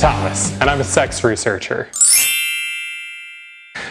Thomas, and I'm a sex researcher.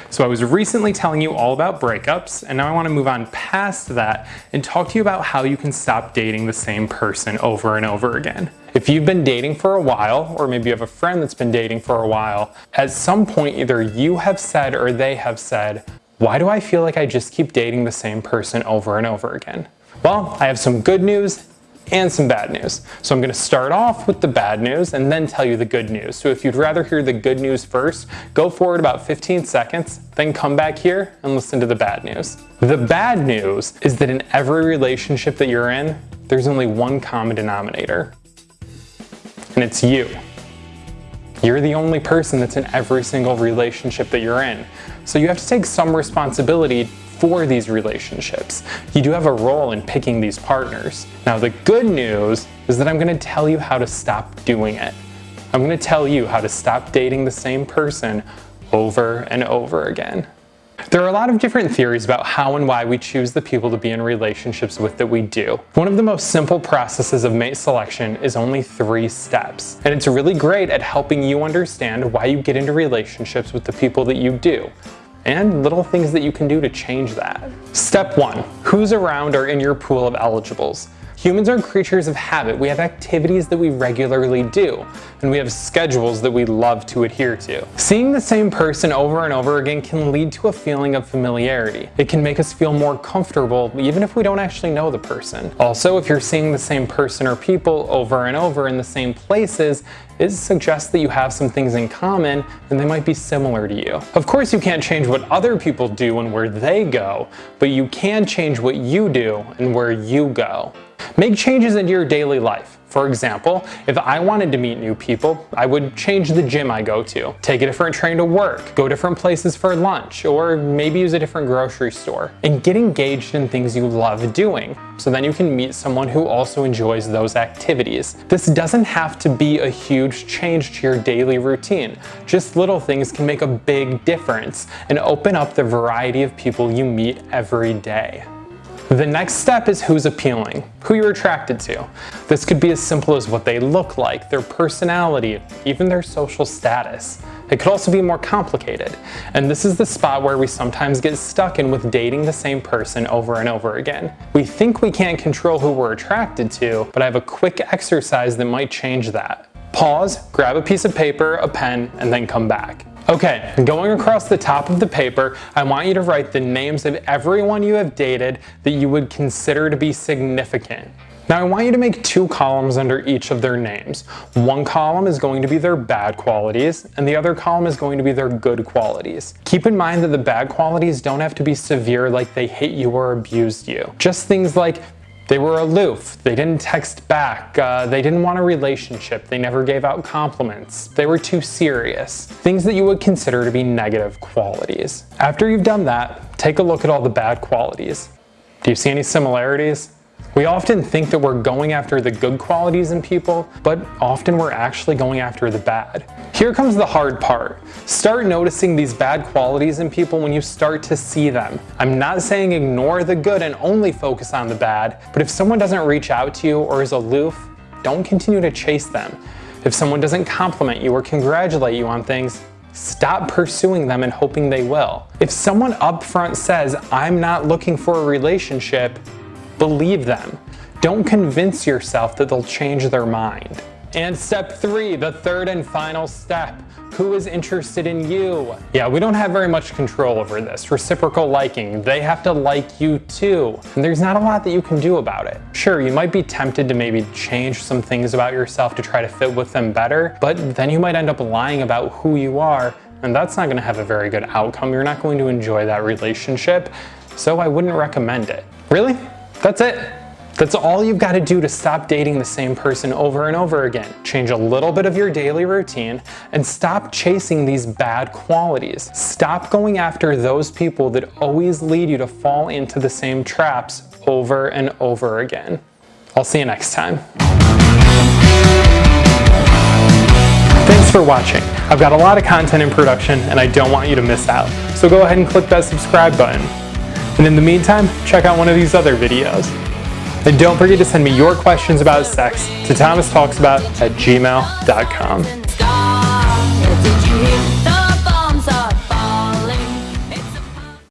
So I was recently telling you all about breakups, and now I want to move on past that and talk to you about how you can stop dating the same person over and over again. If you've been dating for a while, or maybe you have a friend that's been dating for a while, at some point either you have said or they have said, why do I feel like I just keep dating the same person over and over again? Well, I have some good news and some bad news. So I'm going to start off with the bad news and then tell you the good news. So if you'd rather hear the good news first, go forward about 15 seconds, then come back here and listen to the bad news. The bad news is that in every relationship that you're in, there's only one common denominator, and it's you. You're the only person that's in every single relationship that you're in. So you have to take some responsibility for these relationships. You do have a role in picking these partners. Now the good news is that I'm going to tell you how to stop doing it. I'm going to tell you how to stop dating the same person over and over again. There are a lot of different theories about how and why we choose the people to be in relationships with that we do. One of the most simple processes of mate selection is only three steps, and it's really great at helping you understand why you get into relationships with the people that you do and little things that you can do to change that. Step one, who's around or in your pool of eligibles? Humans are creatures of habit. We have activities that we regularly do, and we have schedules that we love to adhere to. Seeing the same person over and over again can lead to a feeling of familiarity. It can make us feel more comfortable even if we don't actually know the person. Also, if you're seeing the same person or people over and over in the same places, it suggests that you have some things in common and they might be similar to you. Of course you can't change what other people do and where they go, but you can change what you do and where you go. Make changes into your daily life. For example, if I wanted to meet new people, I would change the gym I go to, take a different train to work, go different places for lunch, or maybe use a different grocery store, and get engaged in things you love doing. So then you can meet someone who also enjoys those activities. This doesn't have to be a huge change to your daily routine. Just little things can make a big difference and open up the variety of people you meet every day. The next step is who's appealing, who you're attracted to. This could be as simple as what they look like, their personality, even their social status. It could also be more complicated. And this is the spot where we sometimes get stuck in with dating the same person over and over again. We think we can't control who we're attracted to, but I have a quick exercise that might change that. Pause, grab a piece of paper, a pen, and then come back. Okay, going across the top of the paper, I want you to write the names of everyone you have dated that you would consider to be significant. Now I want you to make two columns under each of their names. One column is going to be their bad qualities, and the other column is going to be their good qualities. Keep in mind that the bad qualities don't have to be severe like they hit you or abused you. Just things like they were aloof, they didn't text back, uh, they didn't want a relationship, they never gave out compliments, they were too serious. Things that you would consider to be negative qualities. After you've done that, take a look at all the bad qualities. Do you see any similarities? We often think that we're going after the good qualities in people, but often we're actually going after the bad. Here comes the hard part. Start noticing these bad qualities in people when you start to see them. I'm not saying ignore the good and only focus on the bad, but if someone doesn't reach out to you or is aloof, don't continue to chase them. If someone doesn't compliment you or congratulate you on things, Stop pursuing them and hoping they will. If someone upfront says, I'm not looking for a relationship, Believe them. Don't convince yourself that they'll change their mind. And step three, the third and final step. Who is interested in you? Yeah, we don't have very much control over this. Reciprocal liking, they have to like you too. And there's not a lot that you can do about it. Sure, you might be tempted to maybe change some things about yourself to try to fit with them better, but then you might end up lying about who you are, and that's not gonna have a very good outcome. You're not going to enjoy that relationship, so I wouldn't recommend it. Really? That's it. That's all you've got to do to stop dating the same person over and over again. Change a little bit of your daily routine and stop chasing these bad qualities. Stop going after those people that always lead you to fall into the same traps over and over again. I'll see you next time. Thanks for watching. I've got a lot of content in production and I don't want you to miss out. So go ahead and click that subscribe button. And in the meantime, check out one of these other videos. And don't forget to send me your questions about sex to thomastalksabout at gmail.com.